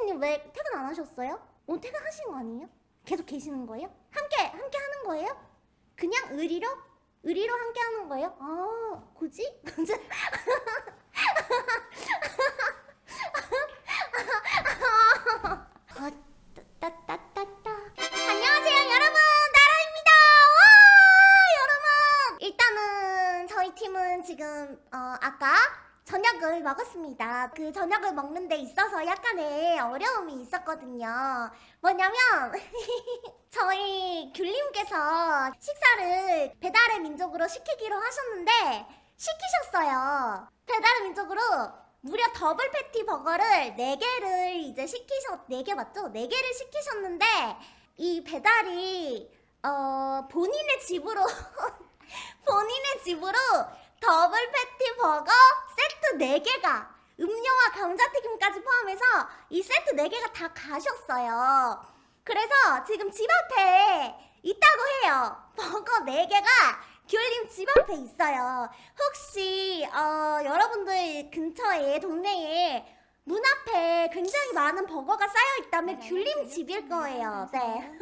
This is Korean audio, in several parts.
토끼피디님 왜 퇴근 안 하셨어요? 오늘 퇴근하신 거 아니에요? 계속 계시는 거예요? 함께 함께 하는 거예요? 그냥 의리로? 의리로 함께 하는 거예요? 아 굳이? 저녁을 먹었습니다. 그 저녁을 먹는 데 있어서 약간의 어려움이 있었거든요. 뭐냐면 저희 귤님께서 식사를 배달의 민족으로 시키기로 하셨는데 시키셨어요. 배달의 민족으로 무려 더블 패티 버거를 4개를 이제 시키셨 4개 맞죠? 4개를 시키셨는데 이 배달이 어 본인의 집으로 본인의 집으로 더블 패티 버거 세트 4개가 음료와 감자튀김까지 포함해서 이 세트 4개가 다 가셨어요. 그래서 지금 집 앞에 있다고 해요. 버거 4개가 귤님 집 앞에 있어요. 혹시 어, 여러분들 근처에 동네에 굉장히 많은 버거가 쌓여 있다면 귤님 집일 거예요. 네.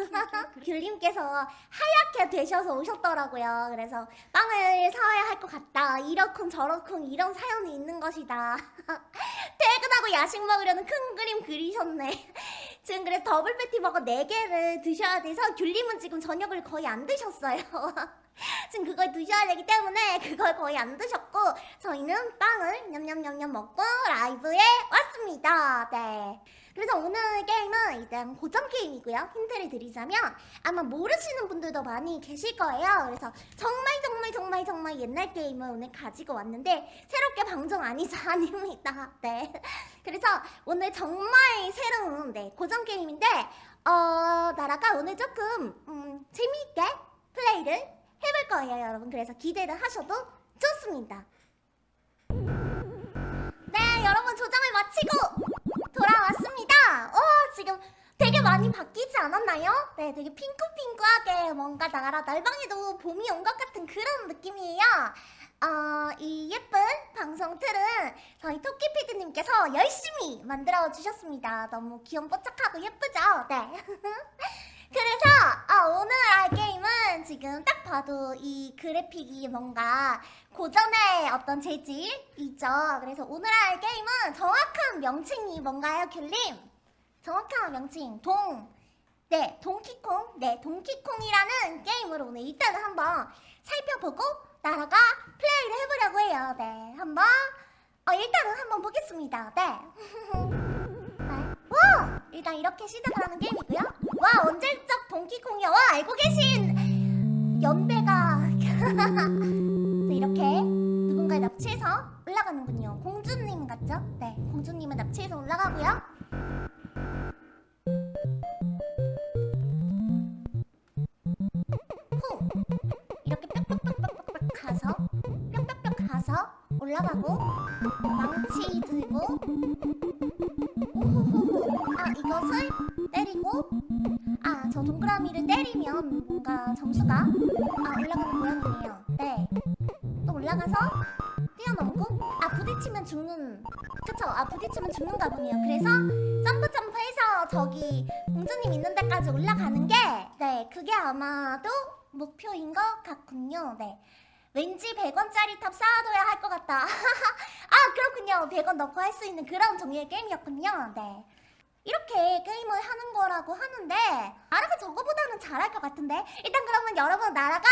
귤님께서 하얗게 되셔서 오셨더라고요. 그래서 빵을 사와야 할 것 같다. 이렇쿵 저렇쿵 이런 사연이 있는 것이다. 퇴근하고 야식 먹으려는 큰 그림 그리셨네. 지금 그래서 더블 패티 버거 4개를 드셔야 돼서 귤님은 지금 저녁을 거의 안 드셨어요. 지금 그걸 드셔야 되기 때문에 그걸 거의 안 드셨고 저희는 빵을 냠냠냠냠 먹고 라이브에 왔습니다. 네. 그래서 오늘 게임은 일단 고전 게임이고요. 힌트를 드리자면 아마 모르시는 분들도 많이 계실 거예요. 그래서 정말 정말 정말 정말 옛날 게임을 오늘 가지고 왔는데 새롭게 방송 아니죠? 아닙니다. 네. 그래서 오늘 정말 새로운 네, 고전 게임인데 어, 나라가 오늘 조금 음, 재미있게 플레이를 해볼 거예요, 여러분. 그래서 기대를 하셔도 좋습니다. 네, 여러분 조정을 마치고 돌아왔습니다. 어, 지금 되게 많이 바뀌지 않았나요? 네, 되게 핑크핑크하게 뭔가 나라 날방에도 봄이 온 것 같은 그런 느낌이에요. 어, 이 예쁜 방송 틀은 저희 토끼피디님께서 열심히 만들어 주셨습니다. 너무 귀염뽀짝하고 예쁘죠? 네. 그래서 어, 오늘 할 게임은 지금 딱 봐도 이 그래픽이 뭔가 고전의 어떤 재질이죠. 그래서 오늘 할 게임은 정확한 명칭이 뭔가요, 귤님? 정확한 명칭 동. 네, 동키콩. 네, 동키콩이라는 게임으로 오늘 일단은 한번 살펴보고 나라가 플레이를 해보려고 해요. 네, 한번 어, 일단은 한번 보겠습니다. 네. 네. 와! 일단 이렇게 시작을 하는 게임이고요. 와, 언제적 동키콩이야. 와, 알고 계신 연배가 네, 이렇게 누군가를 납치해서 올라가는군요. 공주님 같죠? 네, 공주님은 납치해서 올라가고요. 후! 이렇게 뿅뿅뿅뿅뿅 가서 뿅뿅뿅 가서 올라가고 망치 들고 아 저 동그라미를 때리면 뭔가 점수가 아 올라가는 모양이에요. 네 또 올라가서 뛰어넘고 아 부딪히면 죽는 그쵸? 아 부딪히면 죽는가 보네요. 그래서 점프 점프해서 저기 공주님 있는 데까지 올라가는 게 네 그게 아마도 목표인 것 같군요. 네. 왠지 100원짜리 탑 쌓아둬야 할 것 같다. 아 그렇군요. 100원 넣고 할 수 있는 그런 종류의 게임이었군요. 네 이렇게 게임을 하는 거라고 하는데 나라가 저거보다는 잘할 것 같은데? 일단 그러면 여러분 나라가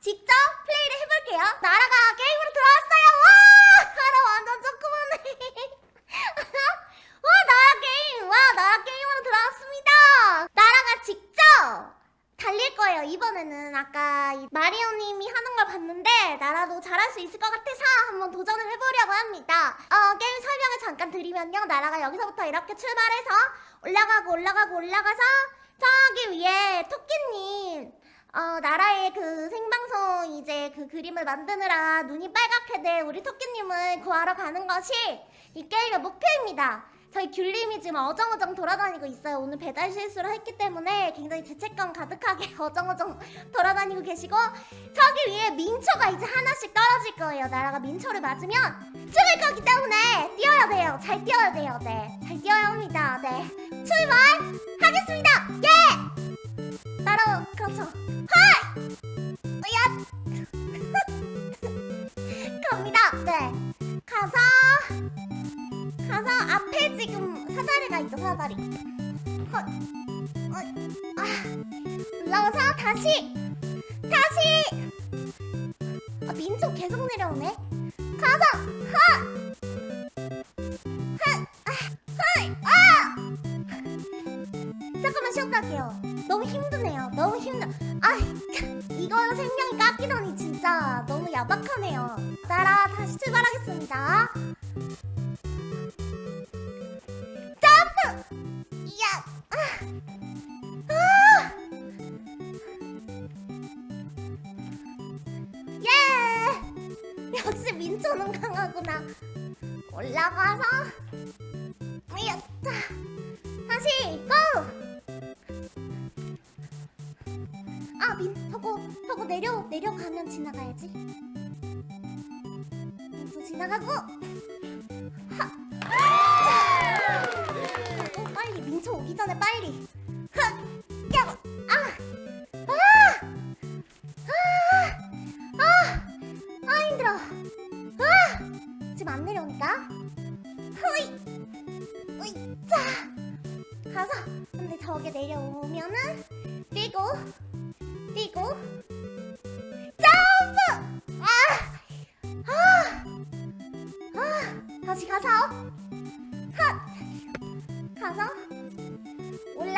직접 플레이를 해볼게요. 나라가 게임으로 들어왔어요. 와! 나라 완전 조그만해 와 나라 게임! 와 나라 게임으로 들어왔습니다 거예요. 이번에는 아까 이 마리오님이 하는 걸 봤는데 나라도 잘할 수 있을 것 같아서 한번 도전을 해보려고 합니다. 어 게임 설명을 잠깐 드리면요. 나라가 여기서부터 이렇게 출발해서 올라가고 올라가고 올라가서 저기 위에 토끼님. 어 나라의 그 생방송 이제 그 그림을 만드느라 눈이 빨갛게 된 우리 토끼님을 구하러 가는 것이 이 게임의 목표입니다 저희 귤님이 지금 어정어정 돌아다니고 있어요. 오늘 배달 실수를 했기 때문에 굉장히 죄책감 가득하게 어정어정 돌아다니고 계시고 저기 위에 민초가 이제 하나씩 떨어질 거예요. 나라가 민초를 맞으면 죽을 거기 때문에 뛰어야 돼요. 잘 뛰어야 돼요. 네, 잘 뛰어야 합니다. 네. 출발하겠습니다. 예! 바로 그렇죠. 하이! 으야! 갑니다. 네. 가서 앞에 지금 사다리가 있죠. 사다리. 헛. 어, 아. 올라가서 다시 다시. 아, 민초 계속 내려오네. 가서 하. 하. 아. 아! 잠깐만 쉬었다 할게요. 너무 힘드네요. 너무 힘들. 아, 이거 생명이 깎이다니 진짜 너무 야박하네요. 따라 다시 출발하겠습니다. 아! 아! 예! 역시 민초는 강하구나. 올라가서 이야! 다시 고! 아, 민, 저거, 저거 내려, 내려가면 지나가야지. 또 지나가고! 醋可以放在杯里。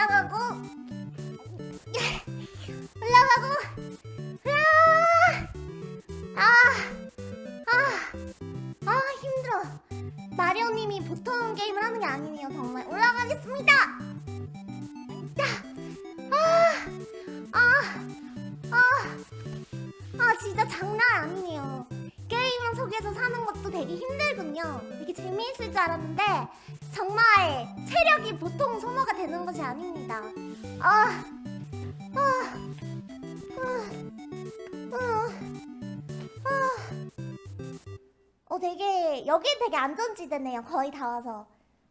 올라가고 되게 여기 되게 안전지대네요. 거의 다 와서.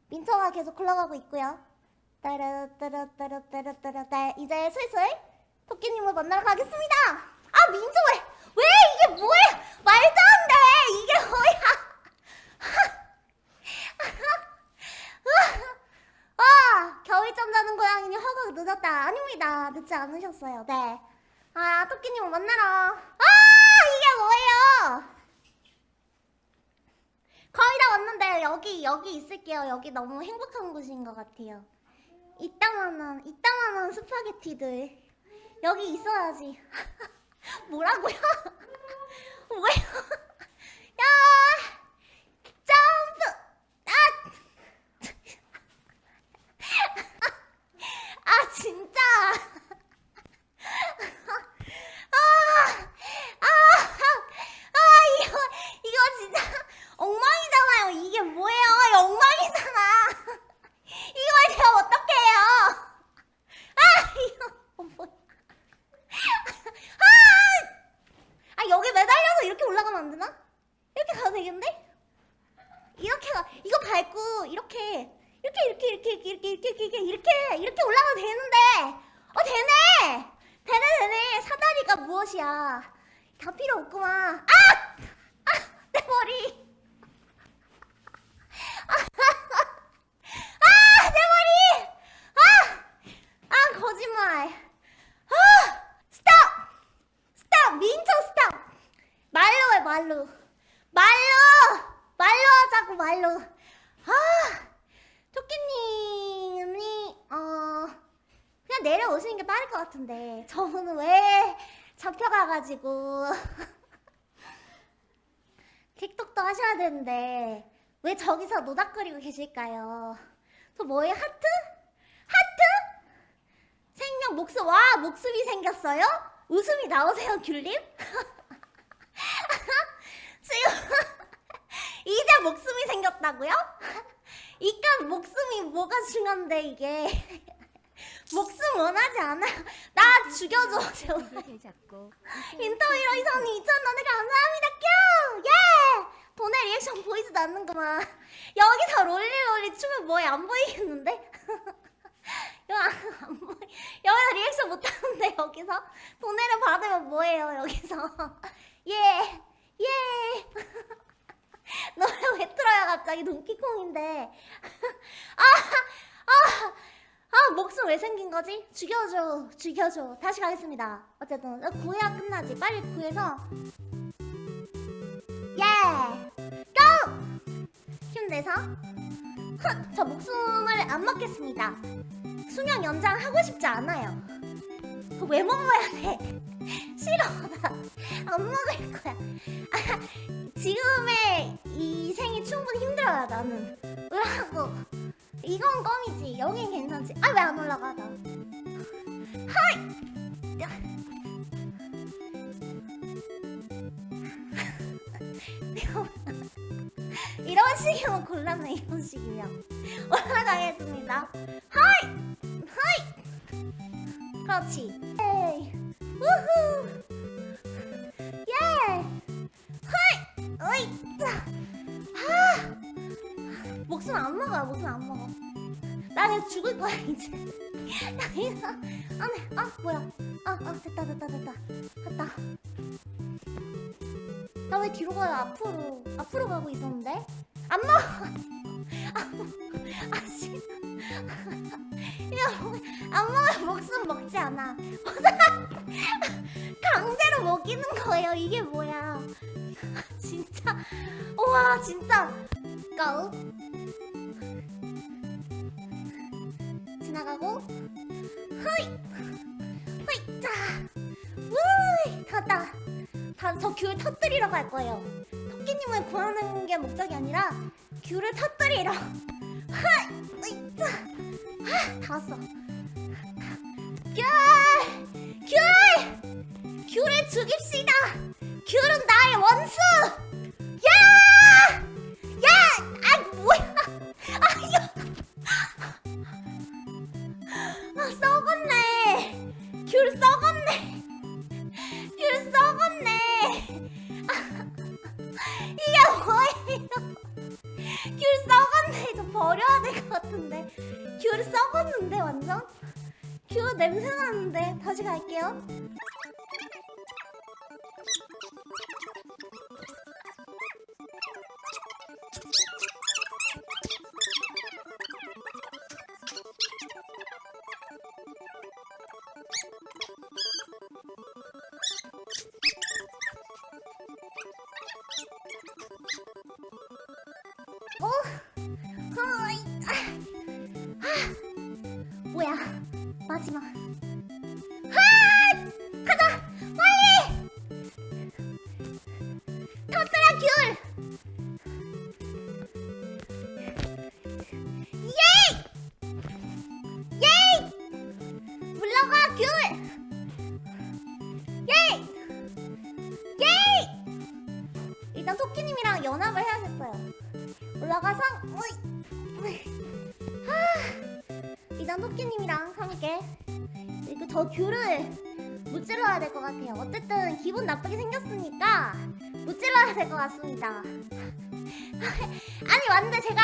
민초가 계속 굴러가고 있고요. 따라따라따라따라따라 네, 이제 슬슬 토끼님을 만나러 가겠습니다. 아 민초 왜, 왜 이게 뭐야? 말도 안돼! 이게 뭐야? 아 겨울잠 자는 고양이니 허가 늦었다. 아닙니다. 늦지 않으셨어요. 네아 토끼님을 만나러. 아 이게 뭐예요 거의 다 왔는데 여기 여기 있을게요. 여기 너무 행복한 곳인 것 같아요. 이따만한 이따만한 스파게티들 여기 있어야지. 뭐라고요? 왜요? 야 점프 아! 아 진짜 아, 아, 아, 이거, 이거 진짜 엉망이잖아요. 이게 뭐예요? 이거 엉망이잖아. 이걸 제가 어떡해요? 아, 이거 뭐야? 아, 아, 여기 매달려서 이렇게 올라가면 안 되나? 이렇게 가도 되겠는데? 이렇게 가, 이거 밟고 이렇게, 이렇게, 이렇게, 이렇게, 이렇게, 이렇게, 이렇게, 이렇게, 이렇게, 올라가도 되는데, 어, 되네! 되네, 되네. 사다리가 무엇이야? 다 필요 없구만. 아! 아! 내 머리! 아! 내 머리! 아! 아, 거짓말. 아! 스톱! 스톱! 민초 스톱! 말로 해, 말로. 말로! 말로 하자고, 말로. 아! 토끼님이, 어, 그냥 내려오시는 게 빠를 것 같은데. 저는 왜 잡혀가가지고. 틱톡도 하셔야 되는데. 왜 저기서 노닥거리고 계실까요? 저 뭐예요? 하트? 하트? 생명 목숨, 와, 목숨이 생겼어요? 웃음이 나오세요, 귤님? 이제 목숨이 생겼다고요? 이깟 목숨이 뭐가 중요한데 이게 목숨 원하지 않아 나 죽여줘 제발 인터 히어 이선이 2,000원에 감사합니다 큐! 예! 돈의 리액션 보이지도 않는구만 여기서 롤리롤리 춤을 뭐해 안 보이겠는데? 여기서 리액션 못하는데 여기서 돈해를 받으면 뭐해요 여기서 예예 예. 예! 노래 왜 틀어요 갑자기 돈키콩인데? 아, 아, 아 목숨 왜 생긴 거지? 죽여줘 죽여줘. 다시 가겠습니다. 어쨌든 구해야 끝나지. 빨리 구해서. 예! 고! 힘내서. 헛, 저 목숨을 안 먹겠습니다. 수명 연장 하고 싶지 않아요. 왜 먹어야 돼? 싫어. 나 안 먹을 거야. 아, 지금의 이 생이 충분히 힘들어요 나는. 으라고. 이건 껌이지. 여긴 괜찮지. 아 왜 안 올라가 나? 하이! 이런 식이면 곤란해 이런 식이면. 올라가겠습니다. 하이! 하이! 그렇지. 에이. 우후 목숨 안 먹어 목숨 안 먹어. 나 이제 죽을 거야 이제. 나 이거 안해 아 뭐야. 아 아 됐다 됐다 됐다. 됐다. 나 왜 뒤로 가요? 앞으로 앞으로 가고 있었는데? 안 먹어! 아씨. 이거 먹- 안 먹으면 목숨 먹지 않아. 강제로 먹이는 거예요. 이게 뭐야. 진짜. 우와 진짜. 고 나가고. 허이. 허이. 자. 우이. 갔다. 다저 귤 터뜨리러 갈 거예요. 토끼님을 구하는 게 목적이 아니라 귤을 터뜨리러. 허이. 으이, 자. 아, 다 왔어. 귤! 귤! 귤을 죽입시다. 귤은 나의 원수 썩었는데 완전? 귤 냄새 나는데. 다시 갈게요. 어? 마지막 하! 가자! 빨리! 터뜨려 귤! 예이! 예이! 물러가 귤! 예이! 예이! 일단 토끼님이랑 연합을 해 하, 일단 토끼님이랑 함께 이거 저 귤을 무찔러야 될 것 같아요 어쨌든 기분 나쁘게 생겼으니까 무찔러야 될 것 같습니다 아니 왔는데 제가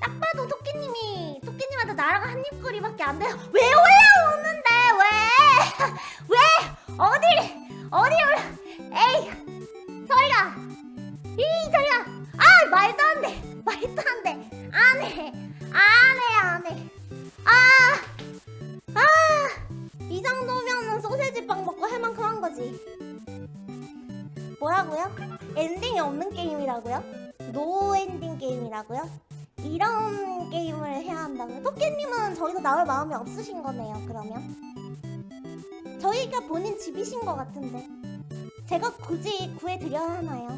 딱 봐도 토끼님이 토끼님한테 나라가 한 입거리밖에 안 돼요 왜 올라오는데 왜? 왜? 어디 어디 올라 에이 뭐라고요? 엔딩이 없는 게임이라고요? no ending 게임이라고요? 이런 게임을 해야 한다고요? 토끼님은 저기서 나올 마음이 없으신 거네요 그러면 저기가 본인 집이신 것 같은데 제가 굳이 구해드려야 하나요?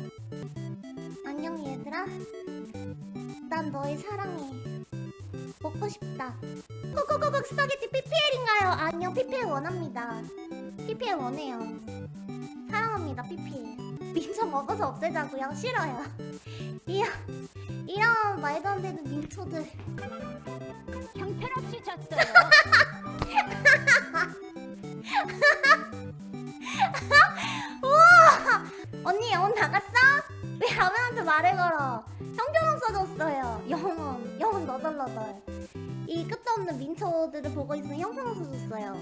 안녕 얘들아 난 너희 사랑해 먹고 싶다 코코코코 스파게티 PPL인가요? 아니요 PPL 원합니다 PPL 원해요 사랑합니다 PPL 민초 먹어서 없애자고요? 싫어요 이런 이런 말도 안 되는 민초들 형편없이 졌어요. 우와! 언니 영혼 나갔어? 왜 라면한테 말을 걸어? 형편 없어졌어요. 영혼, 영혼 너덜너덜. 이 끝도 없는 민초 민초들을 보고 있으면 줬어요.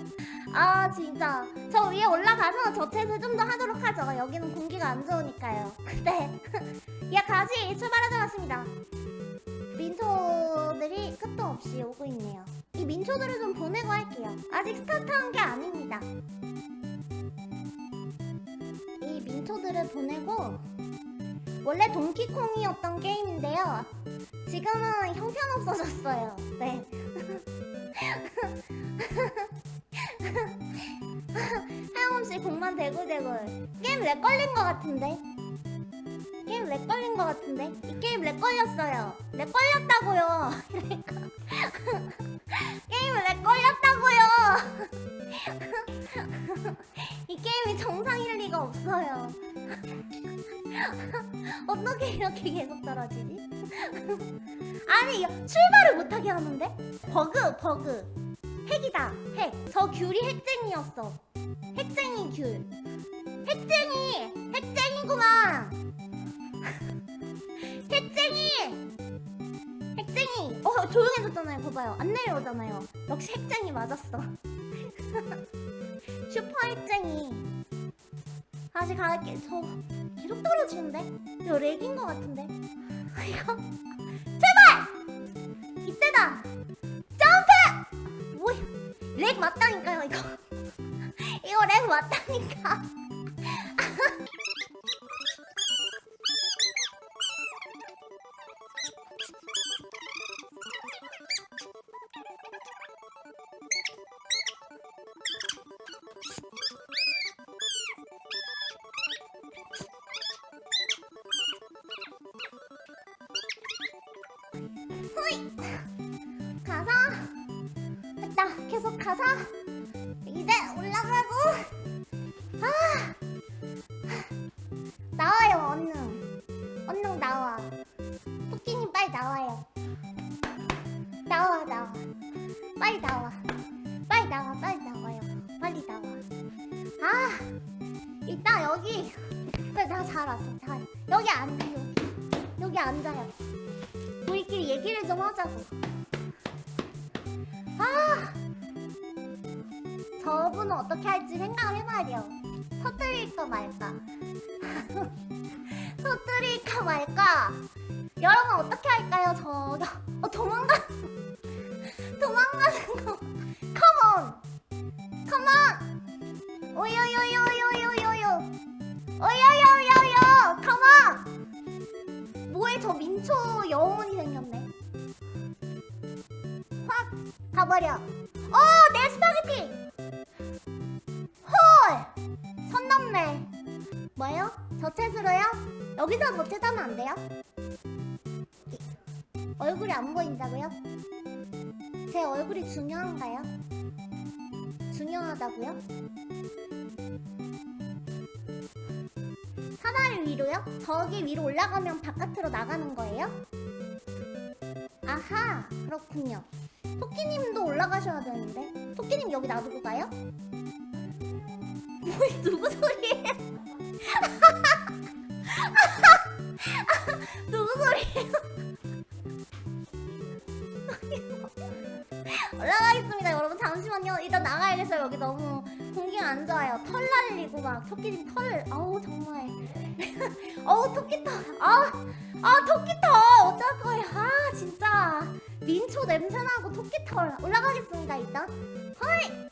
아 진짜 저 위에 올라가서 저체스. 안 좋으니까요. 네. 야 가지 출발하자 왔습니다. 민초들이 끝도 없이 오고 있네요. 이 민초들을 좀 보내고 할게요. 아직 스타트한 게 아닙니다. 이 민초들을 보내고 원래 동키콩이었던 게임인데요. 지금은 형편없어졌어요. 네. 대굴대굴. 게임 lag 걸린 것 같은데? 게임 lag 걸린 것 같은데? 이 게임 lag 걸렸어요. lag 걸렸다고요. 게임 lag 걸렸다고요. 이 게임이 정상일 리가 없어요. 어떻게 이렇게 계속 떨어지지? 아니 야, 출발을 못하게 하는데? 버그 버그 핵이다 핵 저 귤이 핵쟁이였어 핵쟁이 귤 핵쟁이 핵쟁이구만. 핵쟁이 핵쟁이. 어 조용해졌잖아요. 봐봐요. 안 내려오잖아요. 역시 핵쟁이 맞았어. 슈퍼 핵쟁이. 다시 갈게 저 계속 떨어지는데? 이거 렉인 것 같은데? 아, 이거? 제발! 이때다! 점프! 뭐야? 렉 맞다니까요 이거 이거 렉 맞다니까 나와요. 나와 나와. 빨리 나와. 빨리 나와 빨리 나와요. 빨리 나와. 아 이따 여기 그래 나잘 왔어 잘. 여기 앉아요 여기 앉아요. 우리끼리 얘기를 좀 하자고. 아 저분은 어떻게 할지 생각을 해봐야 돼요. 터뜨릴까 말까. 터뜨릴까 말까 여러분 어떻게 할까요? 저 어, 도망가 도망가는 거. come on come on 오요요요요요요요 오요요요요 come on 뭐해 저 민초 영혼이 생겼네. 확 가버려. 어내 스파게티. 헐! 선 넘네. 뭐요? 저체스로요? 여기서 저체하면 안 돼요? 안 보인다고요? 제 얼굴이 중요한가요? 중요하다고요? 사다리 위로요? 저기 위로 올라가면 바깥으로 나가는 거예요? 아하 그렇군요 토끼님도 올라가셔야 되는데 토끼님 여기 놔두고 가요? 뭐 누구 소리예요? 누구 소리예요? 잠시만요. 일단 나가야겠어요. 여기 너무 공기가 안 좋아요. 털 날리고 막 토끼님 털 아우 정말. 어우 토끼털. 아, 아 토끼털. 어쩔 거예요 아 진짜. 민초 냄새나고 토끼털. 올라가겠습니다 일단. 헐